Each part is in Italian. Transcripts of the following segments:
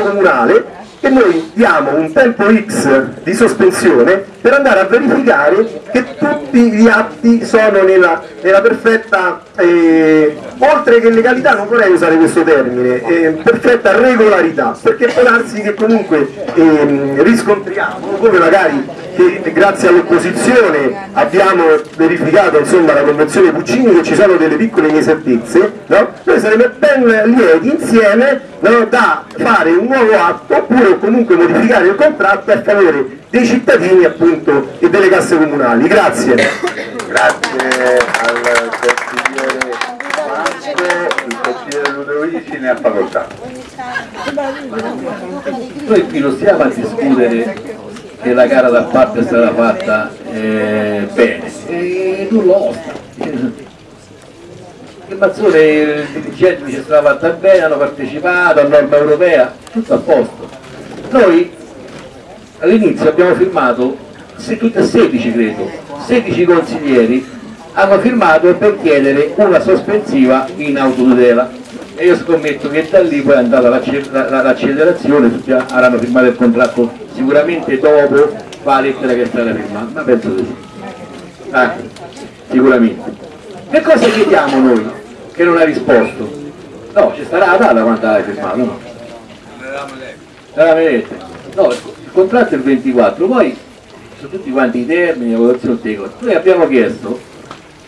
comunale e noi diamo un tempo X di sospensione per andare a verificare che tutti gli atti sono nella, nella perfetta, eh, oltre che legalità, non vorrei usare questo termine, eh, perfetta regolarità, perché può darsi che comunque eh, riscontriamo, come magari che grazie all'opposizione abbiamo verificato insomma, la convenzione Puccini che ci sono delle piccole inesattezze, no? noi saremo ben lieti insieme no, da fare un nuovo atto oppure comunque modificare il contratto a favore dei cittadini appunto e delle casse comunali. Grazie. Grazie al consigliere Marco, il consigliere Ludovici ne ha facoltà. Noi qui non stiamo a discutere che la gara da parte è stata fatta eh, bene, e nulla osta. Il Mazzone il dirigente ci stava fatta bene, hanno partecipato a norma europea, tutto a posto. Noi all'inizio abbiamo firmato, se tutte 16 credo, 16 consiglieri hanno firmato per chiedere una sospensiva in autotutela e io scommetto che da lì poi è andata l'accelerazione, tutti avranno firmato il contratto sicuramente dopo la lettera che è stata firmata, ma penso di sì. Ah, sicuramente. Che cosa chiediamo noi che non ha risposto? No, ci starà la data quando l'hai firmato, no? La vedete? No, il contratto è il 24, poi su tutti quanti i termini, la votazione dei costi. Noi abbiamo chiesto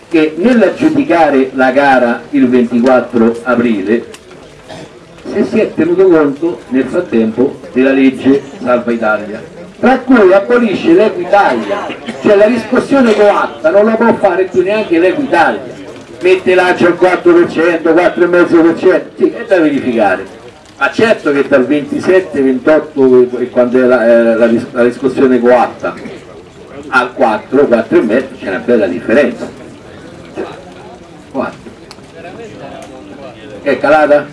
che nell'aggiudicare la gara il 24 aprile se si è tenuto conto nel frattempo della legge Salva Italia tra cui abolisce l'Equitalia. Cioè la riscossione coatta non la può fare più neanche l'Equitalia. Mette l'agio al 4%, 4,5% sì, è da verificare. Ma certo che dal 27, 28 quando è la, eh, la, la riscossione coatta al 4, 4,5 c'è una bella differenza. 4 è calata?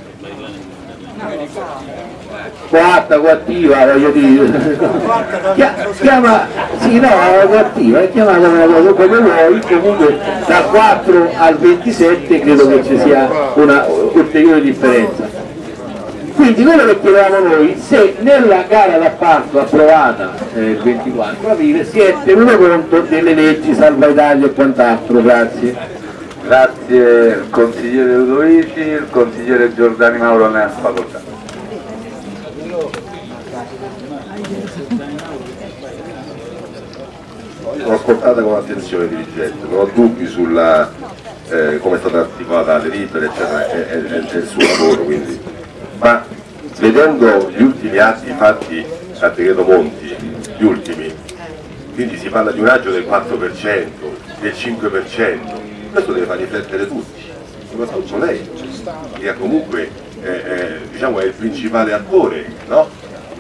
Coatta, coattiva, voglio dire. Chiama, sì no, coattiva è chiamata come vuoi comunque da 4 al 27 credo che ci sia una ulteriore differenza. Quindi quello che chiedevamo noi se nella gara d'appalto approvata eh, il 24 aprile si è tenuto conto delle leggi salva Italia e quant'altro grazie Grazie consigliere Ludovici, il consigliere Giordani Mauro ne ha facoltà. L'ho ascoltata con attenzione dirigente, non ho dubbi sulla eh, come è stata articolata la delibera eccetera e, e, e il suo lavoro quindi. ma vedendo gli ultimi atti fatti a decreto Monti, gli ultimi, quindi si parla di un raggio del 4%, del 5%, questo deve far riflettere tutti, soprattutto lei, che comunque eh, eh, diciamo, è il principale attore, no?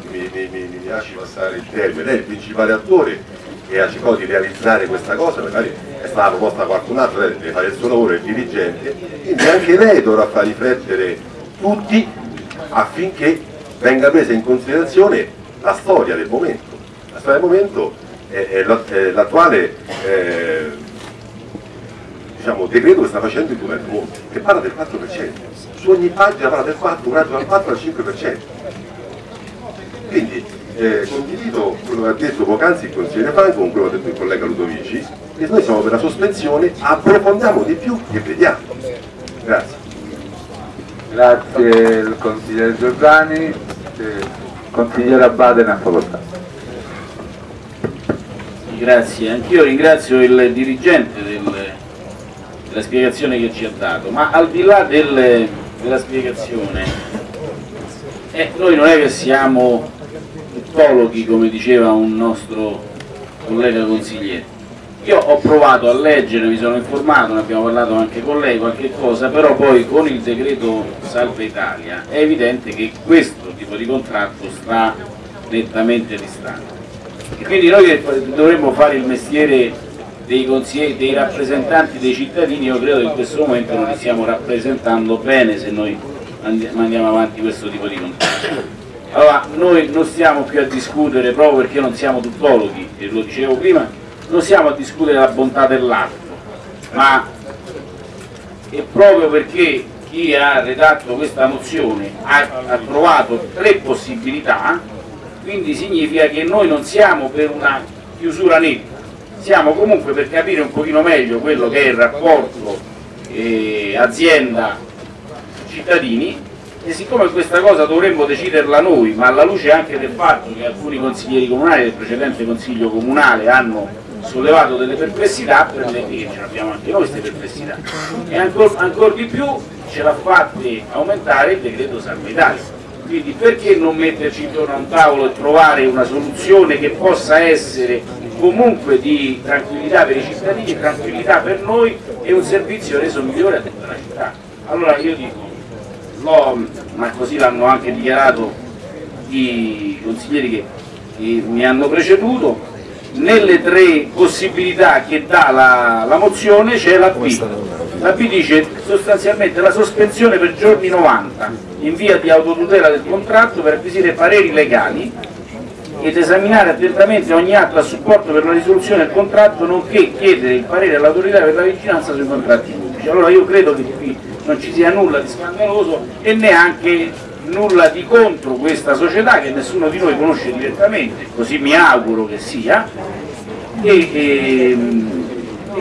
mi, mi, mi, mi, lasci passare il termine, lei è il principale attore che ha cercato di realizzare questa cosa, magari è stata proposta da qualcun altro, lei deve fare il suo lavoro, è il dirigente, quindi anche lei dovrà far riflettere tutti affinché venga presa in considerazione la storia del momento. La storia del momento è, è l'attuale eh, diciamo, decreto che sta facendo il governo Monti, che parla del 4%, su ogni pagina parla del 4, un raggio dal 4 al 5%. Quindi eh, condivido quello che ha detto poc'anzi il consigliere Franco con quello che ha detto il collega Ludovici, e noi siamo per la sospensione, approfondiamo di più e vediamo. Grazie. Grazie il consigliere Giordani, il consigliere Abate ne ha facoltà. Grazie, anch'io ringrazio il dirigente del la spiegazione che ci ha dato, ma al di là del, della spiegazione, eh, noi non è che siamo tuttologhi come diceva un nostro collega consigliere. Io ho provato a leggere, mi sono informato, ne abbiamo parlato anche con lei qualche cosa, però poi con il decreto Salva Italia è evidente che questo tipo di contratto sta nettamente distante. E quindi noi dovremmo fare il mestiere dei, dei rappresentanti dei cittadini io credo che in questo momento non li stiamo rappresentando bene se noi mandiamo avanti questo tipo di contratto. Allora, noi non stiamo qui a discutere proprio perché non siamo tuttologhi, e lo dicevo prima, non stiamo a discutere la bontà dell'atto, ma è proprio perché chi ha redatto questa mozione ha, ha trovato tre possibilità, quindi significa che noi non siamo per una chiusura netta, siamo comunque per capire un pochino meglio quello che è il rapporto eh, azienda-cittadini e siccome questa cosa dovremmo deciderla noi, ma alla luce anche del fatto che alcuni consiglieri comunali del precedente consiglio comunale hanno sollevato delle perplessità, per me che ce l'abbiamo anche noi queste perplessità, e ancora ancor di più ce l'ha fatte aumentare il decreto Salva Italia. Quindi perché non metterci intorno a un tavolo e trovare una soluzione che possa essere comunque di tranquillità per i cittadini, tranquillità per noi e un servizio reso migliore a tutta la città. Allora io dico, ma così l'hanno anche dichiarato i consiglieri che, che mi hanno preceduto, nelle tre possibilità che dà la, la mozione c'è la B. La B dice sostanzialmente la sospensione per giorni 90 in via di autotutela del contratto per acquisire pareri legali ed esaminare attentamente ogni atto a supporto per la risoluzione del contratto nonché chiedere il parere all'autorità per la vigilanza sui contratti pubblici. Allora io credo che qui non ci sia nulla di scandaloso e neanche nulla di contro questa società che nessuno di noi conosce direttamente, così mi auguro che sia, e, e, e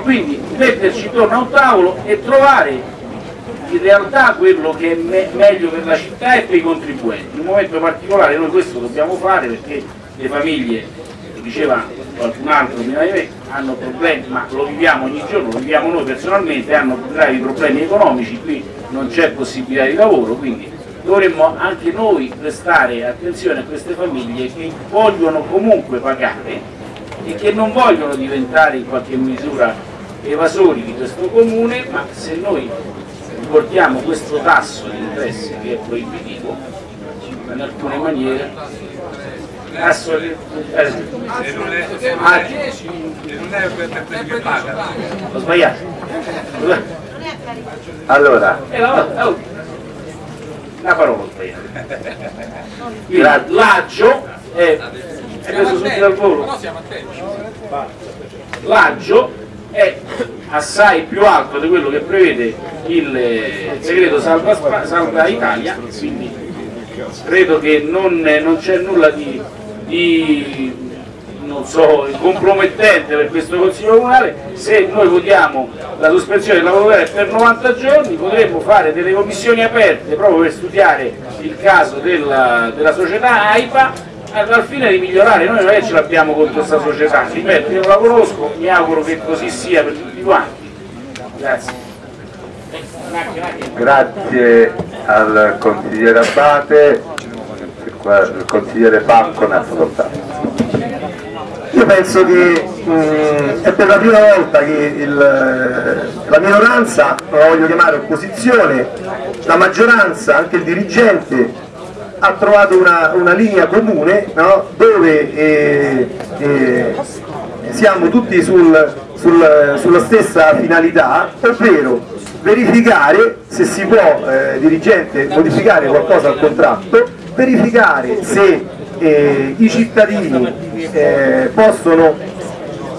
quindi metterci intorno a un tavolo e trovare in realtà quello che è me meglio per la città e per i contribuenti. In un momento particolare noi questo dobbiamo fare perché le famiglie, diceva qualcun altro hanno problemi, ma lo viviamo ogni giorno, lo viviamo noi personalmente, hanno gravi problemi economici, qui non c'è possibilità di lavoro, quindi dovremmo anche noi prestare attenzione a queste famiglie che vogliono comunque pagare e che non vogliono diventare in qualche misura evasori di questo comune, ma se noi portiamo questo tasso di interesse che è proibitivo, in alcune maniere assolutamente ho sbagliato. Allora, eh, una parola ho sbagliato l'aggio è è preso subito dal volo l'aggio è assai più alto di quello che prevede il segreto salva, salva Italia quindi credo che non, non c'è nulla di, di non so, compromettente per questo Consiglio Comunale, se noi votiamo la sospensione della volontà per 90 giorni potremmo fare delle commissioni aperte proprio per studiare il caso della, della società AIPA al fine di migliorare, noi non è che ce l'abbiamo contro questa società, ripeto, io la conosco, mi auguro che così sia per tutti quanti. Grazie. grazie al consigliere Abate, il consigliere Pacco ne ha facoltà. Io penso che mh, è per la prima volta che il, la minoranza, non la voglio chiamare opposizione, la maggioranza, anche il dirigente ha trovato una, una linea comune no? dove eh, eh, siamo tutti sul, sul, sulla stessa finalità, ovvero verificare se si può, eh, dirigente, modificare qualcosa al contratto, verificare se eh, i cittadini eh, possono,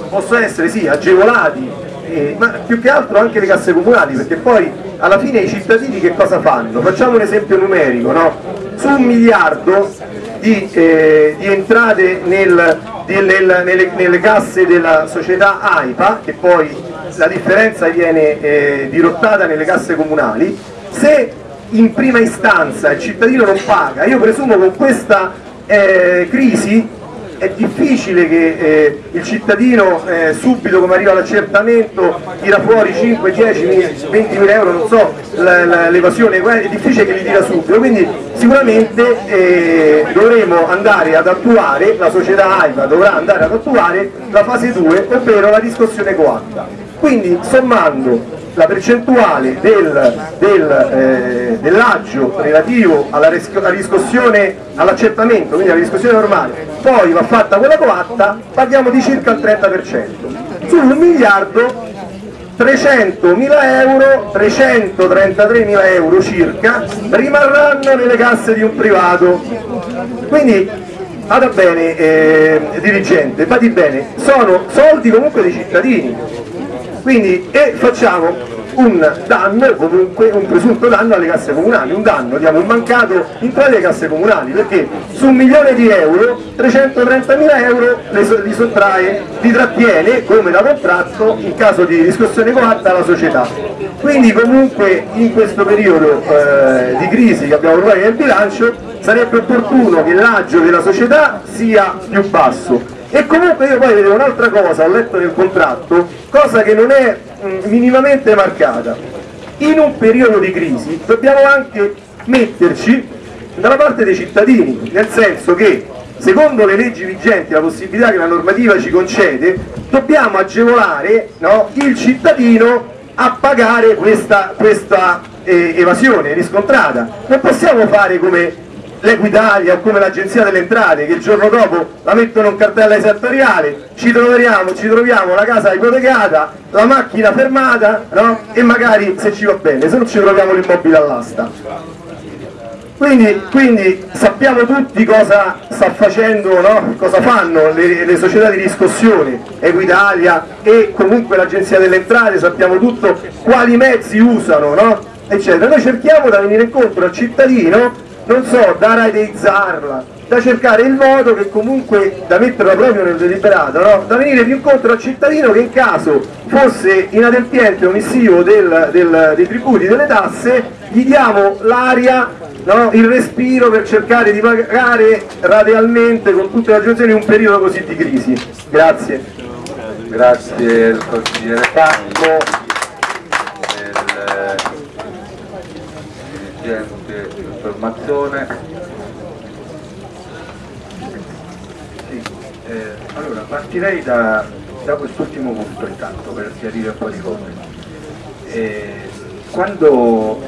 possono essere sì, agevolati, eh, ma più che altro anche le casse comunali, perché poi alla fine i cittadini che cosa fanno? Facciamo un esempio numerico, no? su un miliardo di, eh, di entrate nel, di, nel, nelle, nelle, casse della società AIPA, che poi la differenza viene eh, dirottata nelle casse comunali, se in prima istanza il cittadino non paga, io presumo con questa eh, crisi è difficile che eh, il cittadino eh, subito come arriva l'accertamento tira fuori 5, 10, 20 mila euro, non so, l'evasione, è difficile che li tira subito, quindi sicuramente eh, dovremo andare ad attuare, la società AIVA dovrà andare ad attuare la fase 2, ovvero la riscossione coatta. Quindi sommando la percentuale del, del, eh, dell'aggio relativo alla, riscossione, all'accertamento, quindi alla riscossione normale, poi va fatta quella coatta, parliamo di circa il 30%. Su un miliardo 300 mila euro, 333 mila euro circa, rimarranno nelle casse di un privato. Quindi vada bene eh, dirigente, vadi bene, sono soldi comunque dei cittadini, quindi e facciamo un danno, comunque un presunto danno alle casse comunali, un danno, diamo un mancato in tutte le casse comunali, perché su un milione di euro, 330 mila euro li sottrae, li trattiene come da contratto in caso di riscossione coatta la società. Quindi comunque in questo periodo eh, di crisi che abbiamo trovato nel bilancio sarebbe opportuno che l'agio della società sia più basso e comunque io poi vedevo un'altra cosa, ho letto nel contratto, cosa che non è mm, minimamente marcata. In un periodo di crisi dobbiamo anche metterci dalla parte dei cittadini, nel senso che secondo le leggi vigenti, la possibilità che la normativa ci concede, dobbiamo agevolare no, il cittadino a pagare questa, questa eh, evasione riscontrata. Non possiamo fare come l'Equitalia o come l'Agenzia delle Entrate che il giorno dopo la mettono in cartella esattoriale, ci troviamo, ci troviamo la casa ipotecata, la macchina fermata no? e magari se ci va bene, se non ci troviamo l'immobile all'asta. Quindi, quindi, sappiamo tutti cosa sta facendo, no? cosa fanno le, le, società di riscossione, Equitalia e comunque l'Agenzia delle Entrate, sappiamo tutto quali mezzi usano, no? eccetera. Noi cerchiamo da venire incontro al cittadino non so, da rateizzarla, da cercare il modo che comunque, da metterla proprio nel deliberato, no? da venire più incontro al cittadino che in caso fosse inadempiente omissivo del, del, dei tributi, delle tasse, gli diamo l'aria, no? il respiro per cercare di pagare radialmente con tutte le aggiunzioni un periodo così di crisi. Grazie. Grazie al consigliere Pacco, informazione. Sì, eh, allora partirei da, da quest'ultimo punto intanto per chiarire un po' di cose. Eh, quando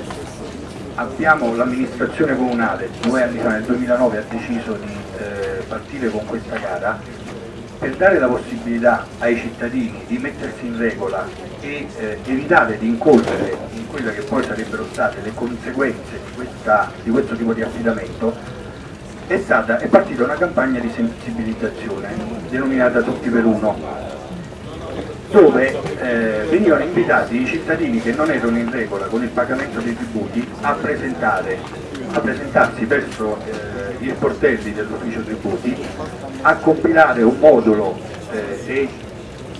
l'amministrazione comunale due anni fa, nel 2009, ha deciso di eh, partire con questa gara, per dare la possibilità ai cittadini di mettersi in regola e eh, evitare di incorrere in quelle che poi sarebbero state le conseguenze di, questa, di questo tipo di affidamento, è, stata, è partita una campagna di sensibilizzazione denominata Tutti per Uno, dove eh, venivano invitati i cittadini che non erano in regola con il pagamento dei tributi a, a presentarsi verso eh, gli sportelli dell'ufficio tributi a compilare un modulo eh, e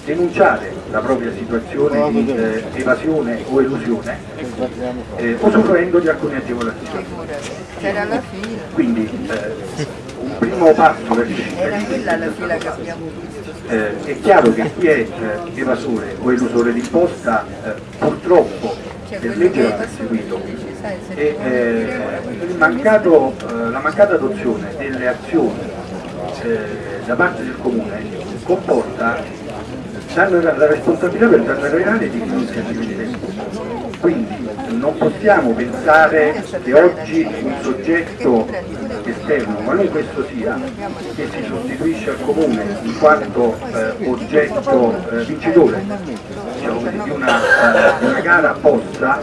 denunciare la propria situazione di eh, evasione o elusione eh, usufruendo di alcune agevolazioni. Quindi eh, un primo passo per il eh, è chiaro che chi è eh, evasore o elusore d'imposta purtroppo per legge va perseguito e eh, mancato, eh, la mancata adozione delle azioni da parte del Comune comporta la responsabilità per danno reale di chi non si quindi non possiamo pensare che oggi un soggetto esterno, qualunque esso sia, che si sostituisce al comune in quanto eh, oggetto eh, vincitore diciamo di, una, eh, di, una, gara possa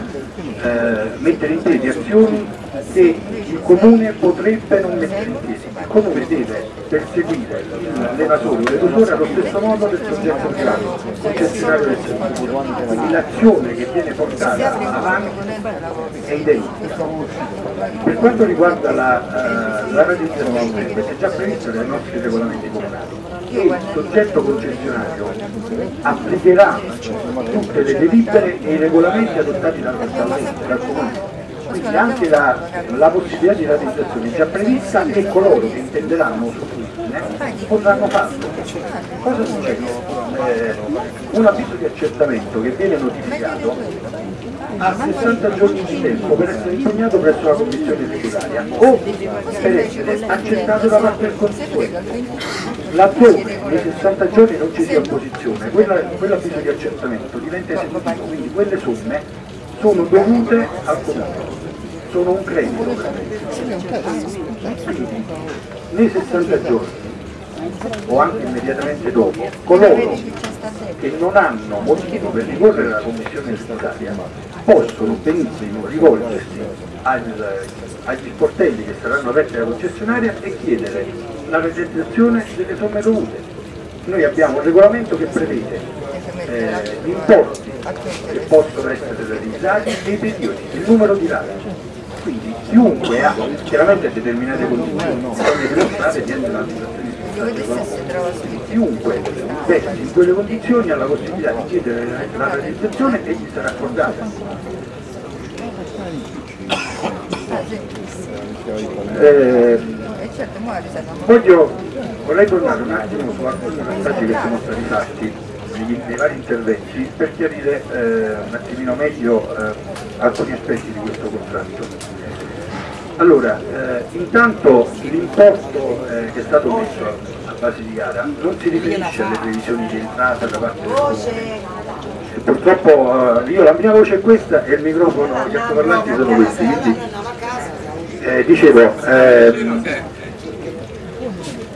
eh, mettere in piedi azioni che il comune potrebbe non mettere in piedi. Il comune deve perseguire l'evasore o l'evasore allo stesso modo del soggetto privato, concessionario del servizio. Quindi l'azione che viene portata avanti è identica. Per quanto riguarda la, uh, la realizzazione, questo è già previsto dai nostri regolamenti comunali il soggetto concessionario applicherà tutte le delibere e i regolamenti adottati dal, dal comune quindi anche la, la possibilità di realizzazione è già prevista e coloro che intenderanno usufruirne potranno farlo. Cosa succede? Eh, un avviso di accertamento che viene notificato ha 60 giorni di tempo per essere impegnato presso la commissione tributaria o per essere accettato da parte del consigliere. Laddove nei 60 giorni non ci sia opposizione, quell'avviso di accertamento diventa esecutivo, quindi quelle somme sono dovute al comune sono un credito quindi nei 60 giorni o anche immediatamente dopo coloro che non hanno motivo per ricorrere alla commissione statutaria possono benissimo rivolgersi al, agli sportelli che saranno aperti alla concessionaria e chiedere la realizzazione delle somme dovute. Noi abbiamo un regolamento che prevede eh, importi che possono essere realizzati e i periodi, il numero di rate. Quindi chiunque ha chiaramente determinate condizioni, bisogna dimostrare di essere chiunque versi in quelle condizioni ha la possibilità di chiedere la realizzazione e gli sarà accordata. Eh, voglio, vorrei tornare un attimo su alcuni passaggi che sono stati fatti nei, nei vari interventi per chiarire eh, un attimino meglio eh, alcuni aspetti di questo contratto. Allora, eh, intanto l'importo eh, che è stato messo a base di gara non si riferisce alle previsioni di entrata da parte del comune. Purtroppo eh, io la mia voce è questa e il microfono, gli altoparlanti sono questi, quindi eh, dicevo, ehm,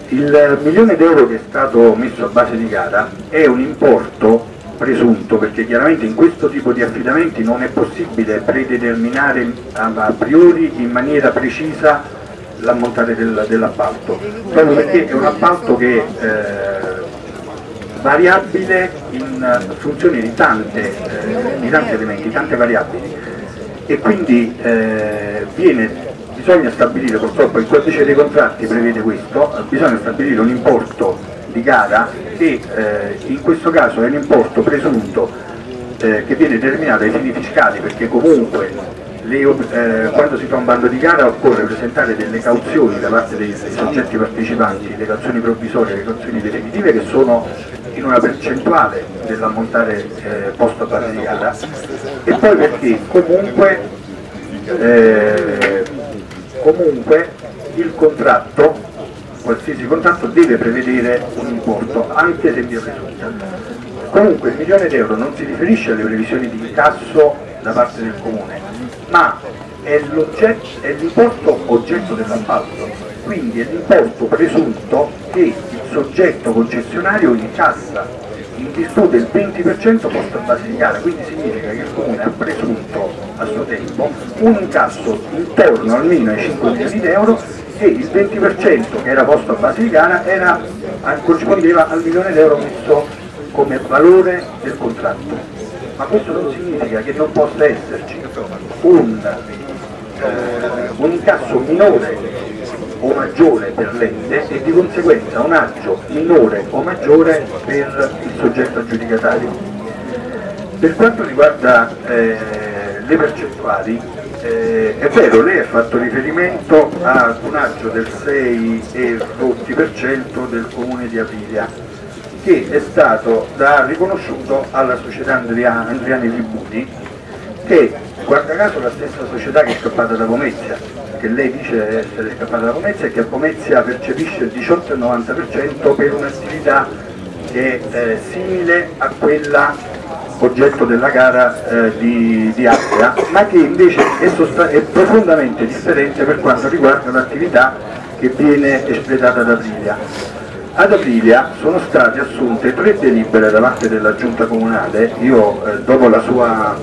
il milione d'euro che è stato messo a base di gara è un importo presunto perché chiaramente in questo tipo di affidamenti non è possibile predeterminare a priori in maniera precisa l'ammontare del, dell'appalto. Proprio perché è un appalto che eh, variabile in funzione di, tante, eh, di tanti elementi, tante variabili. E quindi eh, viene bisogna stabilire, purtroppo il codice dei contratti prevede questo, bisogna stabilire un importo di gara che eh, in questo caso è un importo presunto eh, che viene determinato ai fini fiscali perché comunque le, eh, quando si fa un bando di gara occorre presentare delle cauzioni da parte dei, dei soggetti partecipanti, le cauzioni provvisorie e le cauzioni definitive che sono in una percentuale dell'ammontare eh, posto a base di gara. E poi perché comunque eh, comunque il contratto, qualsiasi contratto deve prevedere un importo, anche se via presunta. Comunque il milione d'euro non si riferisce alle previsioni di incasso da parte del comune, ma è l'importo oggetto dell'appalto, quindi è l'importo presunto che il soggetto concessionario incassa in virtù del 20% posto a base di gara, quindi significa che il comune ha presunto a suo tempo un incasso intorno almeno ai 5 milioni di euro e il 20% che era posto a gara era, corrispondeva al milione di euro messo come valore del contratto. Ma questo non significa che non possa esserci un, eh, un incasso minore o maggiore per l'ente e di conseguenza un agio minore o maggiore per il soggetto aggiudicatario. Per quanto riguarda eh, le percentuali, eh, è vero, lei ha fatto riferimento ad un agio del 6,20% del comune di Aprilia che è stato da, riconosciuto alla società Andriani, Andriani Tribuni che guarda caso la stessa società che è scappata da Pomezia che lei dice essere scappata da Pomezia e che a Pomezia percepisce il 18,90% per un'attività che è eh, simile a quella oggetto della gara eh, di, di Appia, ma che invece è, è, profondamente differente per quanto riguarda l'attività che viene espletata ad Aprilia. Ad Aprilia sono state assunte tre delibere da parte della giunta comunale, io eh, dopo la sua